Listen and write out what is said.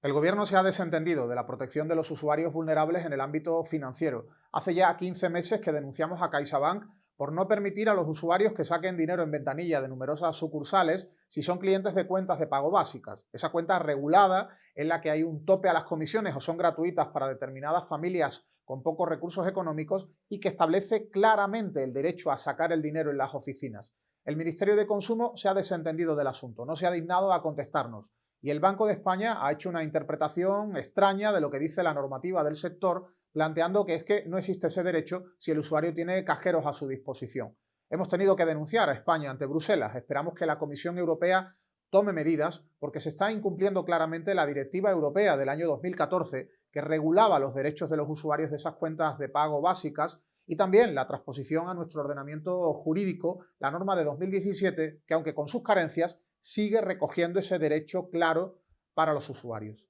El Gobierno se ha desentendido de la protección de los usuarios vulnerables en el ámbito financiero. Hace ya 15 meses que denunciamos a CaixaBank por no permitir a los usuarios que saquen dinero en ventanilla de numerosas sucursales si son clientes de cuentas de pago básicas. Esa cuenta regulada en la que hay un tope a las comisiones o son gratuitas para determinadas familias con pocos recursos económicos y que establece claramente el derecho a sacar el dinero en las oficinas. El Ministerio de Consumo se ha desentendido del asunto, no se ha dignado a contestarnos. Y el Banco de España ha hecho una interpretación extraña de lo que dice la normativa del sector, planteando que es que no existe ese derecho si el usuario tiene cajeros a su disposición. Hemos tenido que denunciar a España ante Bruselas. Esperamos que la Comisión Europea tome medidas porque se está incumpliendo claramente la Directiva Europea del año 2014 que regulaba los derechos de los usuarios de esas cuentas de pago básicas y también la transposición a nuestro ordenamiento jurídico, la norma de 2017, que aunque con sus carencias, sigue recogiendo ese derecho claro para los usuarios.